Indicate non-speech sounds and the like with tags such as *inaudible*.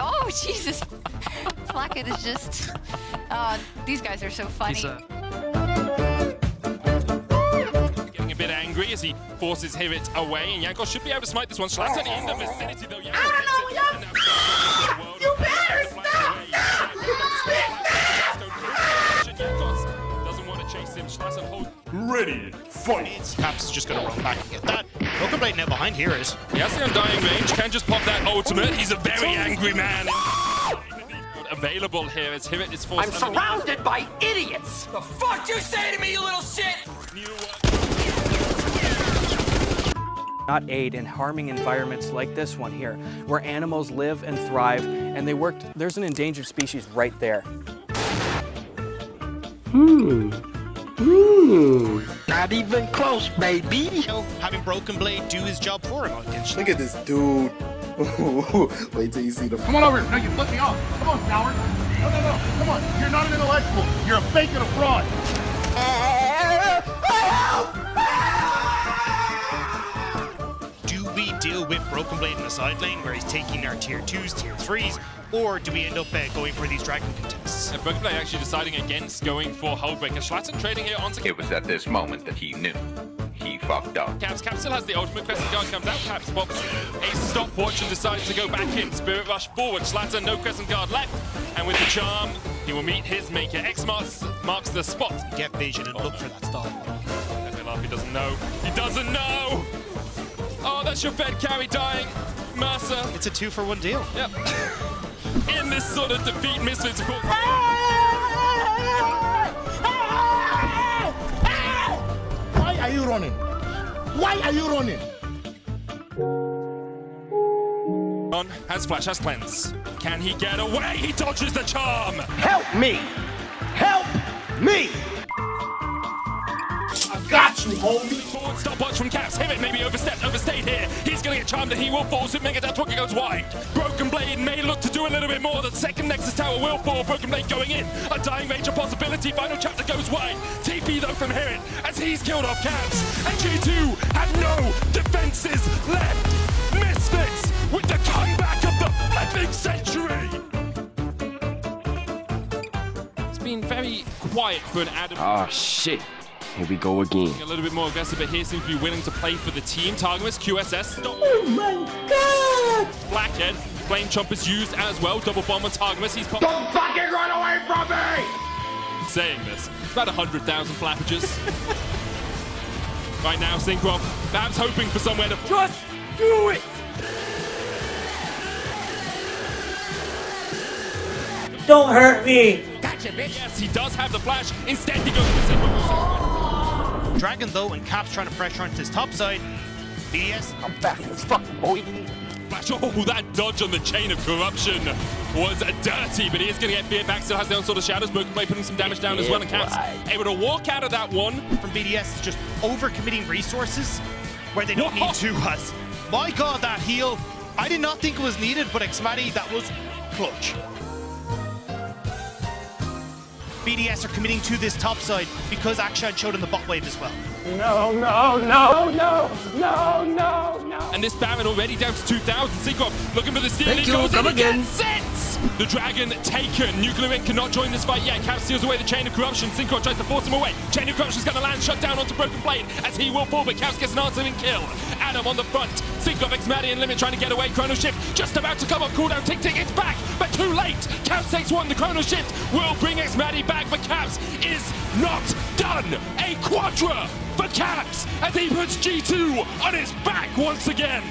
Oh, *laughs* Jesus. Blackhead is just... Oh, these guys are so funny. He's, uh, Getting a bit angry as he forces HiRit away, and Jankos should be able to smite this one. Shlatan in the vicinity, though. Jankos I don't know, You better stop! doesn't want to chase him. Shlatan holds... Ready, fight! Caps just gonna run back and get that. Broken Blade now behind Heroes. He has the undying rage, can just pop that ultimate. He's a very angry man. Available here as HiRit is forced I'm surrounded by idiots! The fuck you say to me, you little shit? not aid in harming environments like this one here, where animals live and thrive, and they worked, there's an endangered species right there. Hmm. Hmm. Not even close, baby. Having Broken Blade do his job for him against Look at this dude. *laughs* Wait till you see the. Come on over here. No, you flip me off. Come on, coward. No, no, no. Come on. You're not an intellectual. You're a fake and a fraud. Do we deal with Broken Blade in the side lane where he's taking our tier 2s, tier 3s, or do we end up uh, going for these dragon contests? And Broken actually deciding against going for Hullbreaker. Shlatan trading here onto It was at this moment that he knew. He fucked up. Caps. Caps still has the ultimate. Crescent Guard comes out. Caps pops a stopwatch and decides to go back in. Spirit Rush forward. Shlatan, no Crescent Guard left. And with the charm, he will meet his maker. X marks, marks the spot. Get vision and look for that star. FLR, he doesn't know. He doesn't know! Oh, that's your Fed carry dying. Mersa. It's a two for one deal. Yep. *laughs* In this sort of defeat, Misfits, course. Why are you running? Why are you running? On has flash, has cleanse. Can he get away? He dodges the charm. Help me! Help me! I got you, homie. Forward stopwatch from Caps. HiRit maybe overstepped, overstayed here. He's going to get charmed and he will fall. So Mega Death Walker goes wide. Broken Blade may look to do a little bit more. The second Nexus Tower will fall. Broken Blade going in. A dying range of possibility. Final chapter goes wide. TP though from HiRit as he's killed off Caps. And G2 have no defenses left. Misfits with the comeback of the flipping century. It's been very quiet for an Adam. Oh shit. Here we go again. A little bit more aggressive, but here seems to be willing to play for the team. Targamas, QSS. Oh my god! Blackhead. Flame Chomp is used as well. Double bomb on Targamas. He's pop- Don't fucking run away from me! saying this. It's about 100,000 flappages. right now, Cinkrof, perhaps hoping for somewhere to... Just do it! Don't hurt me! Gotcha, bitch! Yes, he does have the flash. Instead, he goes for Cinkrof. Dragon though, and Caps trying to pressure onto his top side. BDS I'm fast as fuck, boy. Flash. Oh, that dodge on the chain of corruption was dirty, but he is going to get feared back. Still has the onslaught of shadows. Broken Blade putting some damage down as well, and Caps able to walk out of that one. from BDS is just overcommitting resources where they don't Whoa. need to us. My god, that heal. I did not think it was needed, but xMatty, that was clutch. BDS are committing to this top side because Akshan showed in the bot wave as well. No, no, no, no, no, no, no. And this Baron already down to 2,000. Cinkrof looking for the steal. Thank he you, goes come in, he again. gets it! The Dragon taken. NUCLEARINT cannot join this fight yet. Cap steals away the Chain of Corruption. Cinkrof tries to force him away. Chain of Corruption's going to land shut down onto Broken Blade as he will fall, but Caps gets an answering kill. Adam on the front. Cinkrof, xMatty and Limit trying to get away. Chrono Shift just about to come off cooldown. Tick Tick, it's back, but too late. Caps takes one. The Chrono Shift will bring xMatty back, but Caps is not done. A Quadra for Caps as he puts G2 on his back once again.